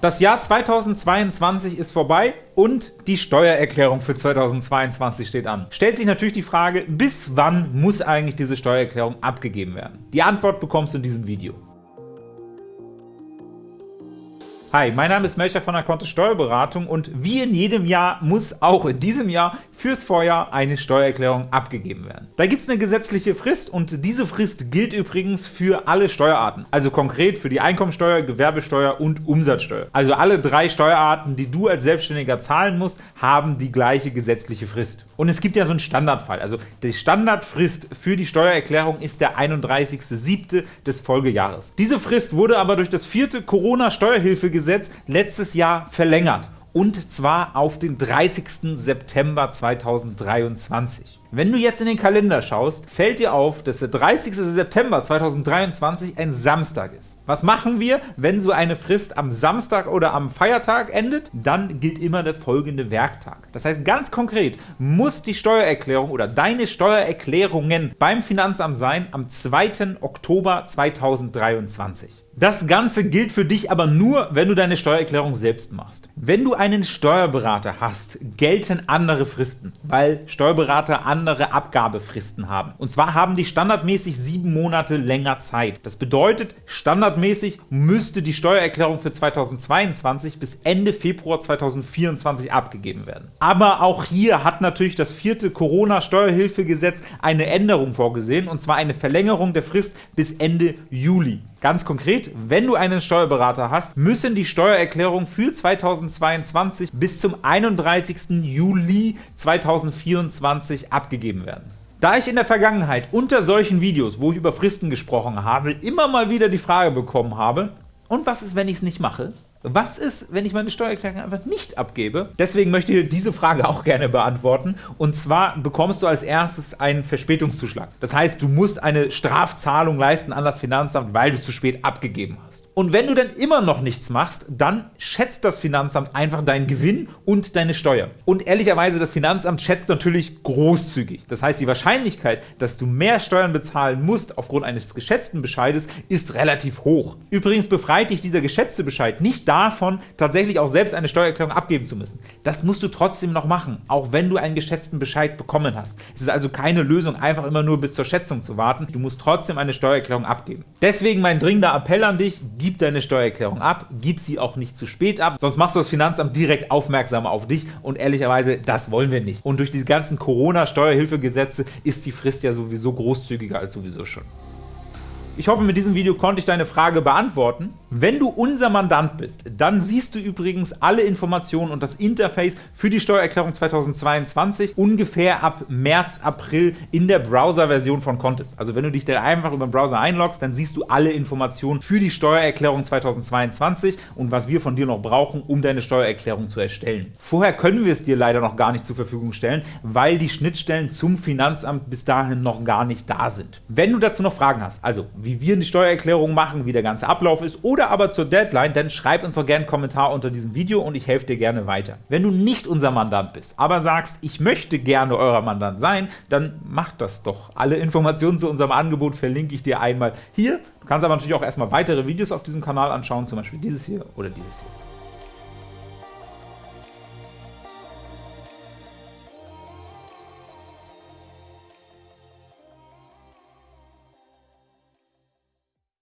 Das Jahr 2022 ist vorbei und die Steuererklärung für 2022 steht an. Stellt sich natürlich die Frage, bis wann muss eigentlich diese Steuererklärung abgegeben werden? Die Antwort bekommst du in diesem Video. Hi, mein Name ist Melcher von der Kontist Steuerberatung und wie in jedem Jahr muss auch in diesem Jahr fürs Vorjahr eine Steuererklärung abgegeben werden. Da gibt es eine gesetzliche Frist und diese Frist gilt übrigens für alle Steuerarten, also konkret für die Einkommensteuer, Gewerbesteuer und Umsatzsteuer. Also alle drei Steuerarten, die du als Selbstständiger zahlen musst, haben die gleiche gesetzliche Frist. Und es gibt ja so einen Standardfall, also die Standardfrist für die Steuererklärung ist der 31.07. des Folgejahres. Diese Frist wurde aber durch das vierte Corona-Steuerhilfegesetz Gesetz letztes Jahr verlängert und zwar auf den 30. September 2023. Wenn du jetzt in den Kalender schaust, fällt dir auf, dass der 30. September 2023 ein Samstag ist. Was machen wir, wenn so eine Frist am Samstag oder am Feiertag endet? Dann gilt immer der folgende Werktag. Das heißt ganz konkret, muss die Steuererklärung oder deine Steuererklärungen beim Finanzamt sein am 2. Oktober 2023. Das Ganze gilt für dich aber nur, wenn du deine Steuererklärung selbst machst. Wenn du einen Steuerberater hast, gelten andere Fristen, weil Steuerberater andere Abgabefristen haben. Und zwar haben die standardmäßig sieben Monate länger Zeit. Das bedeutet, standardmäßig müsste die Steuererklärung für 2022 bis Ende Februar 2024 abgegeben werden. Aber auch hier hat natürlich das vierte Corona-Steuerhilfegesetz eine Änderung vorgesehen, und zwar eine Verlängerung der Frist bis Ende Juli. Ganz konkret, wenn du einen Steuerberater hast, müssen die Steuererklärungen für 2022 bis zum 31. Juli 2024 abgegeben werden. Da ich in der Vergangenheit unter solchen Videos, wo ich über Fristen gesprochen habe, immer mal wieder die Frage bekommen habe, und was ist, wenn ich es nicht mache? Was ist, wenn ich meine Steuererklärung einfach nicht abgebe? Deswegen möchte ich diese Frage auch gerne beantworten. Und zwar bekommst du als erstes einen Verspätungszuschlag. Das heißt, du musst eine Strafzahlung leisten an das Finanzamt, weil du es zu spät abgegeben hast. Und wenn du dann immer noch nichts machst, dann schätzt das Finanzamt einfach deinen Gewinn und deine Steuer. Und ehrlicherweise, das Finanzamt schätzt natürlich großzügig. Das heißt, die Wahrscheinlichkeit, dass du mehr Steuern bezahlen musst aufgrund eines geschätzten Bescheides, ist relativ hoch. Übrigens befreit dich dieser geschätzte Bescheid nicht davon, tatsächlich auch selbst eine Steuererklärung abgeben zu müssen. Das musst du trotzdem noch machen, auch wenn du einen geschätzten Bescheid bekommen hast. Es ist also keine Lösung, einfach immer nur bis zur Schätzung zu warten. Du musst trotzdem eine Steuererklärung abgeben. Deswegen mein dringender Appell an dich, gib deine Steuererklärung ab, gib sie auch nicht zu spät ab, sonst machst du das Finanzamt direkt aufmerksam auf dich und ehrlicherweise, das wollen wir nicht. Und durch die ganzen Corona-Steuerhilfegesetze ist die Frist ja sowieso großzügiger als sowieso schon. Ich hoffe, mit diesem Video konnte ich deine Frage beantworten. Wenn du unser Mandant bist, dann siehst du übrigens alle Informationen und das Interface für die Steuererklärung 2022 ungefähr ab März, April in der Browser-Version von Contest. Also wenn du dich dann einfach über den Browser einloggst, dann siehst du alle Informationen für die Steuererklärung 2022 und was wir von dir noch brauchen, um deine Steuererklärung zu erstellen. Vorher können wir es dir leider noch gar nicht zur Verfügung stellen, weil die Schnittstellen zum Finanzamt bis dahin noch gar nicht da sind. Wenn du dazu noch Fragen hast, also wie wir die Steuererklärung machen, wie der ganze Ablauf ist oder aber zur Deadline, dann schreib uns doch gerne einen Kommentar unter diesem Video und ich helfe dir gerne weiter. Wenn du nicht unser Mandant bist, aber sagst, ich möchte gerne euer Mandant sein, dann mach das doch. Alle Informationen zu unserem Angebot verlinke ich dir einmal hier. Du kannst aber natürlich auch erstmal weitere Videos auf diesem Kanal anschauen, zum Beispiel dieses hier oder dieses hier.